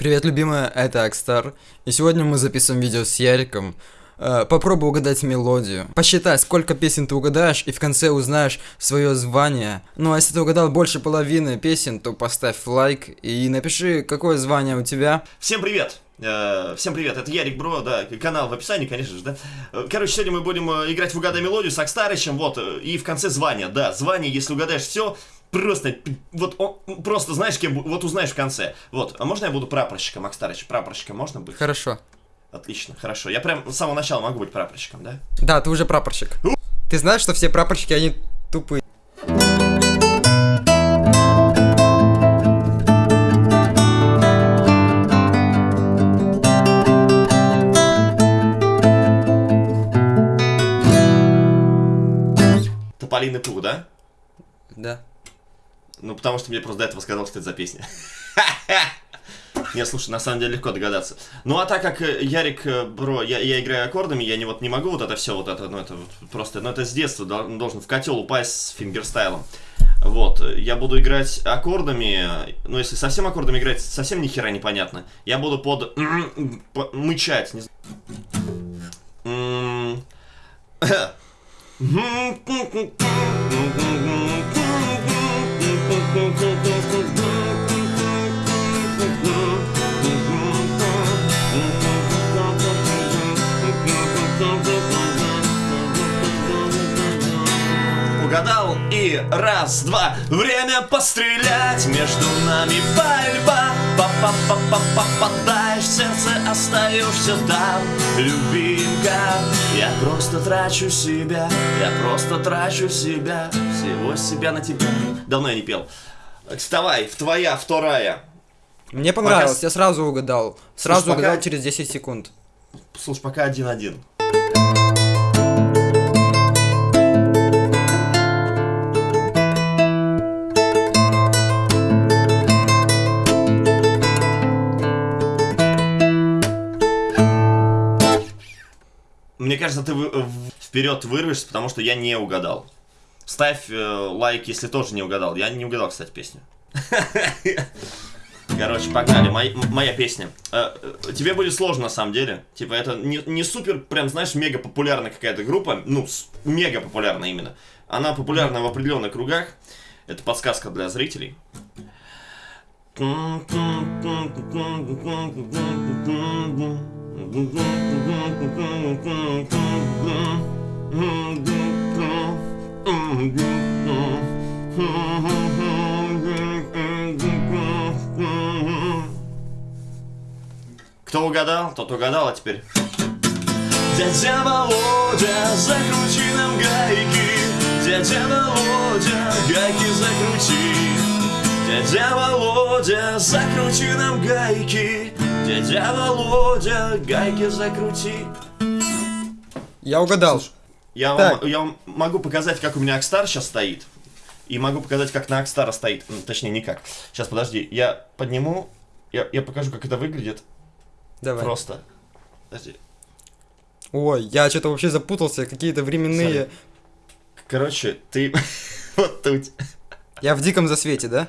Привет, любимая, это Акстар. И сегодня мы записываем видео с Яриком. Э, попробуй угадать мелодию. Посчитай, сколько песен ты угадаешь, и в конце узнаешь свое звание. Ну а если ты угадал больше половины песен, то поставь лайк и напиши, какое звание у тебя. Всем привет! Э, Всем привет, это Ярик Бро, да, канал в описании, конечно же, да. Э, Короче, сегодня мы будем э, играть в угадай мелодию с Акстарычем, вот, и в конце звание, да, звание, если угадаешь все, просто, вот, он, просто знаешь, кем, вот узнаешь в конце. Вот, а можно я буду прапорщиком, Акстарыч, прапорщиком можно быть? Хорошо. Отлично, хорошо, я прям с самого начала могу быть прапорщиком, да? Да, ты уже прапорщик. Ты знаешь, что все прапорщики, они тупые. Тополиный пух, да? Да. Ну, потому что мне просто до этого сказал, что это за песня. Не, слушай, на самом деле легко догадаться. Ну, а так как э, Ярик, э, бро, я, я играю аккордами, я не, вот, не могу вот это все, вот это, ну, это вот просто, ну, это с детства дол- должен в котел упасть с фингерстайлом. Вот, э, я буду играть аккордами, ну, если совсем аккордами играть, совсем ни хера непонятно. Я буду под... по- мычать, не знаю. go, go, go, go. Угадал и раз, два, время пострелять Между нами борьба. Попадаешь в сердце, остаешься там Любимка, я просто трачу себя Я просто трачу себя Всего себя на тебя Давно я не пел. Вставай, в твоя, вторая. Мне понравилось, Пока- я сразу угадал. Сразу Слушай, пока- угадал через 10 секунд. Слушай, пока один-один кажется, ты в- вперед вырвешься, потому что я не угадал. Ставь э, лайк, если тоже не угадал. Я не угадал, кстати, песню. Короче, погнали. Мой- м- моя песня. Э, э, тебе будет сложно, на самом деле. Типа, это не, не супер, прям, знаешь, мега популярная какая-то группа. Ну, мега популярная именно. Она популярна в определенных кругах. Это подсказка для зрителей. Кто угадал, тот угадал, а теперь... Дядя Володя, закрути нам гайки. Дядя Володя, гайки закрути. Дядя Володя, закрути нам гайки Дядя Володя, гайки закрути Я угадал. я Так. вам, я вам могу показать, как у меня Акстар сейчас стоит. И могу показать, как на Акстара стоит. Точнее, никак. Сейчас, подожди. Я подниму. Я, я покажу, как это выглядит. Давай. Просто. Подожди. Ой, я что-то вообще запутался, какие-то временные... Смотри. Короче, ты... вот тут. Я в диком засвете, да?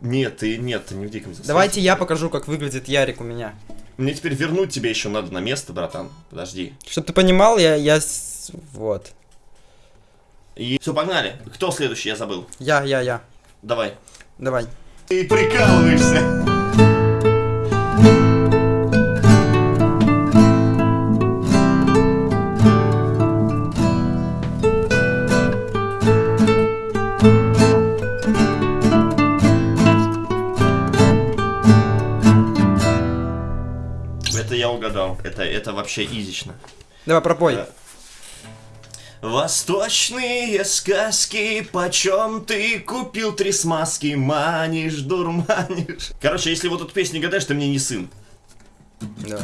Нет, ты нет, ты не в диком засвете. Давайте я покажу, как выглядит Ярик у меня. Мне теперь вернуть тебе еще надо на место, братан. Подожди. Чтоб ты понимал, я... я... Вот. И все, погнали. Кто следующий, я забыл. Я, я, я. Давай. Давай. Ты прикалываешься. Это, вообще изично. Давай, пропой. Да. Восточные сказки, почем ты купил три смазки, манишь, дурманишь. Короче, если вот эту песню гадаешь, ты мне не сын. Давай.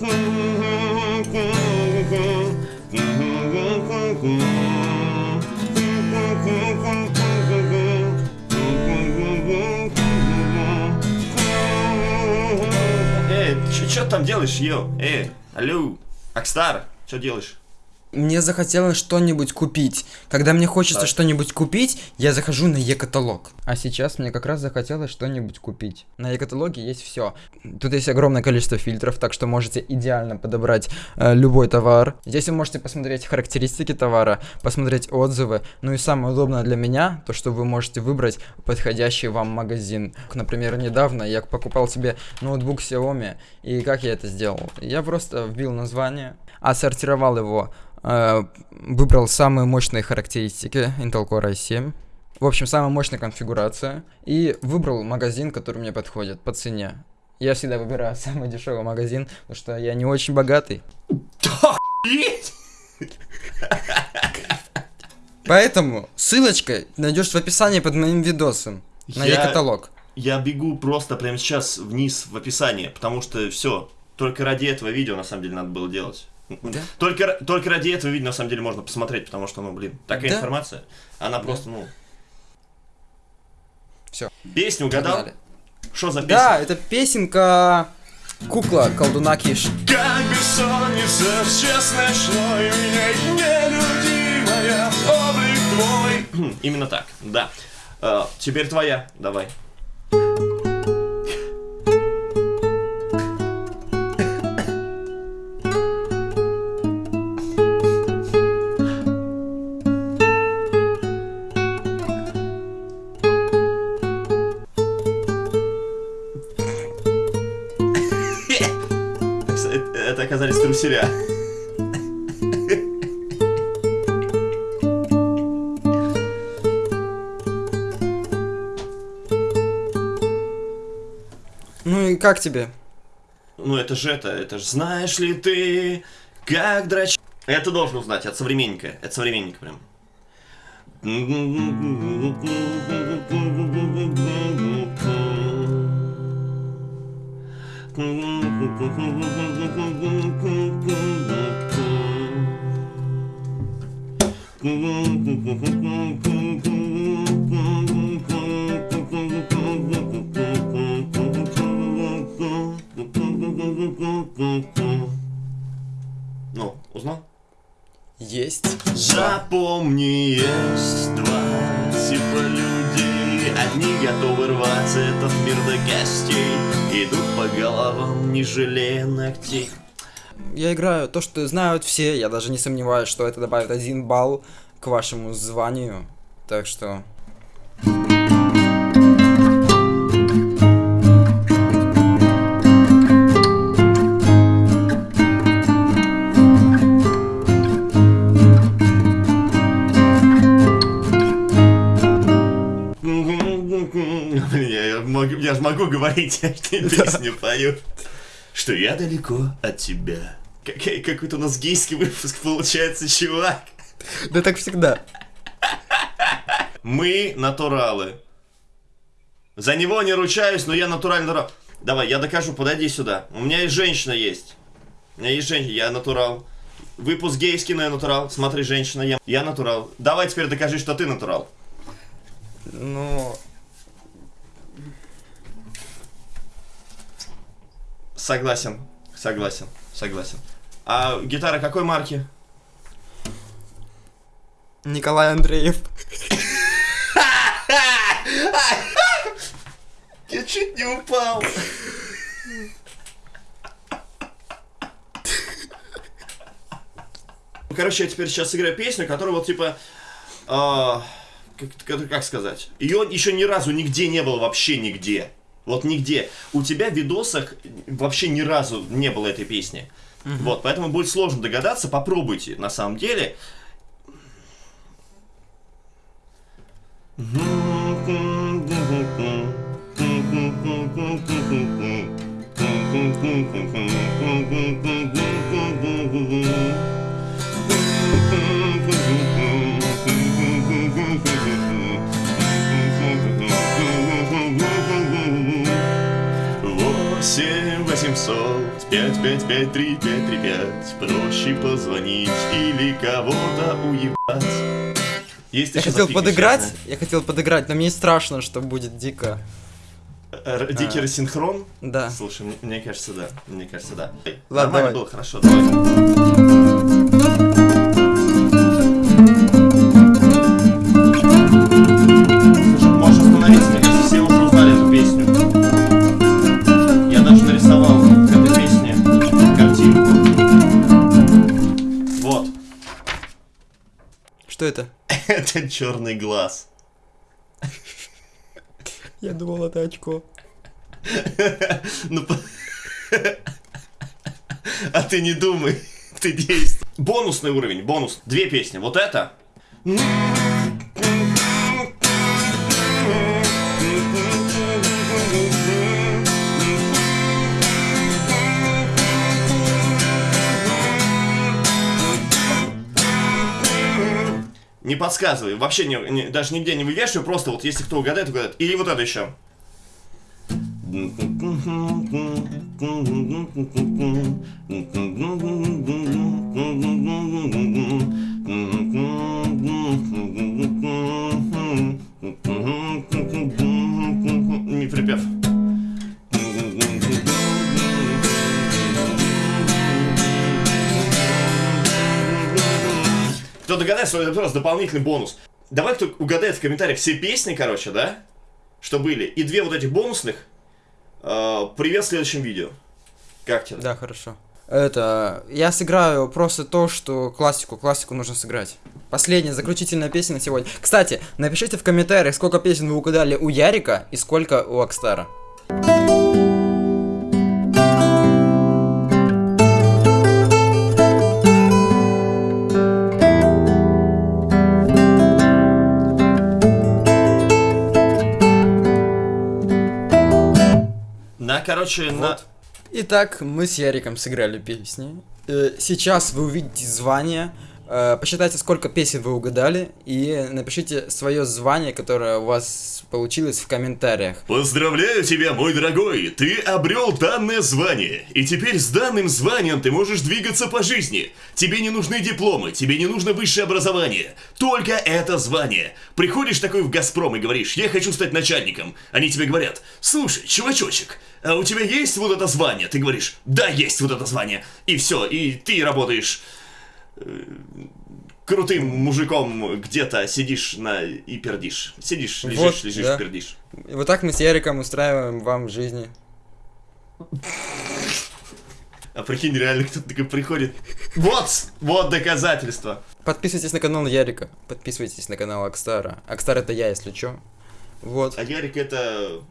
Эй, что там делаешь, йо? Эй, алло, Акстар, что делаешь? Мне захотелось что-нибудь купить. Когда мне хочется Так. что-нибудь купить, я захожу на Е-каталог. А сейчас мне как раз захотелось что-нибудь купить. На Е-каталоге есть все. Тут есть огромное количество фильтров, так что можете идеально подобрать э, любой товар. Здесь вы можете посмотреть характеристики товара, посмотреть отзывы. Ну и самое удобное для меня, то что вы можете выбрать подходящий вам магазин. Например, недавно я покупал себе ноутбук Xiaomi, и как я это сделал? Я просто вбил название, отсортировал его выбрал самые мощные характеристики Intel Core i7. В общем, самая мощная конфигурация. И выбрал магазин, который мне подходит по цене. Я всегда выбираю самый дешевый магазин, потому что я не очень богатый. Поэтому ссылочка найдешь в описании под моим видосом на Я- e-каталог. Я бегу просто прямо сейчас вниз в описание, потому что все, только ради этого видео на самом деле надо было делать. Да? Только, только ради этого видео на самом деле можно посмотреть, потому что, ну, блин, такая Да. информация, она просто, ну... Всё. Песню угадал? Что за песня? Да, это песенка Кукла колдуна Киш. Как бессонница сейчас ночной Меня нелюдимая облик твой Именно так, да Э, Теперь твоя, давай Это оказались труселя. Ну и как тебе? Ну это же это, это же знаешь ли ты, как драч... Это должен узнать, от современника, это современник прям. Ну, узнал? Есть. Запомни, есть два типа людей Одни готовы рваться этот мир до костей Идут по головам, не жалея ногтей Я играю то, что знают все. Я даже не сомневаюсь, что это добавит один балл к вашему званию. Так что... могу- я ж могу говорить, тебе песню пою Что я далеко от тебя Какой- Какой-то у нас гейский выпуск получается, чувак Да так всегда. Мы натуралы. За него не ручаюсь, но я натуральный натурал. Давай, я докажу, подойди сюда. У меня и женщина есть. У меня есть женщина, я натурал. Выпуск гейский, но я натурал. Смотри, женщина, я, я натурал. Давай теперь докажи, что ты натурал. Ну... Согласен, согласен, согласен. А гитара какой марки? Николай Андреев. Я чуть не упал. Короче, я теперь сейчас сыграю песню, которая вот типа... как, как- как сказать? Ее еще ни разу нигде не было, вообще нигде. Вот нигде. У тебя в видосах вообще ни разу не было этой песни. Вот, поэтому будет сложно догадаться. Попробуйте, на самом деле. Восемь восемьсот пять пять пять три пять три пять Проще позвонить или кого-то уебать Есть Я хотел подыграть, честно. я хотел подыграть, но мне страшно, что будет дико. Р- Дикий А. рассинхрон? Да. Слушай, мне, мне кажется, да. Мне кажется, да. Ладно, Нормально давай. было, хорошо, давай. Это черный глаз. Я думал, это очко. Ну, А ты не думай, ты действуй. Бонусный уровень, бонус. Две песни. Вот это. Не подсказывай, вообще не, не- даже нигде не вывешиваю, просто вот если кто угадает, угадает. Или вот это еще. Догадается, это просто дополнительный бонус. Давай кто угадает в комментариях все песни, короче, да? Что были. И две вот этих бонусных. э, привет в следующем видео. Как тебе? Да, хорошо. Это, я сыграю просто то, что классику, классику нужно сыграть. Последняя, заключительная песня на сегодня. Кстати, напишите в комментариях, сколько песен вы угадали у Ярика и сколько у Акстара. На, короче, на... Вот. Итак, мы с Яриком сыграли песни. Э, Сейчас вы увидите звание. Э, Посчитайте, сколько песен вы угадали, и напишите свое звание, которое у вас получилось в комментариях. Поздравляю тебя, мой дорогой! Ты обрел данное звание. И теперь с данным званием ты можешь двигаться по жизни. Тебе не нужны дипломы, тебе не нужно высшее образование. Только это звание. Приходишь такой в Газпром и говоришь, я хочу стать начальником. Они тебе говорят, слушай, чувачочек, а у тебя есть вот это звание? Ты говоришь, да, есть вот это звание. И все, и ты работаешь крутым мужиком где-то сидишь на и пердишь. Сидишь, лежишь, Вот, лежишь, да. пердишь. И вот так мы с Яриком устраиваем вам в жизни. А прикинь, реально кто-то такой приходит. Вот, вот доказательство. Подписывайтесь на канал Ярика, подписывайтесь на канал Акстара. Акстар это я, если чё. Вот. А Ярик это...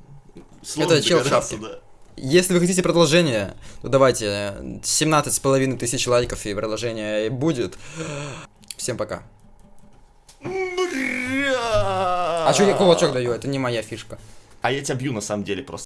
сложно Это чел в шапке. да. Если вы хотите продолжение, то давайте 17 с половиной тысяч лайков и продолжение будет. Всем пока. А чё я кулачок даю? Это не моя фишка. А я тебя бью на самом деле просто.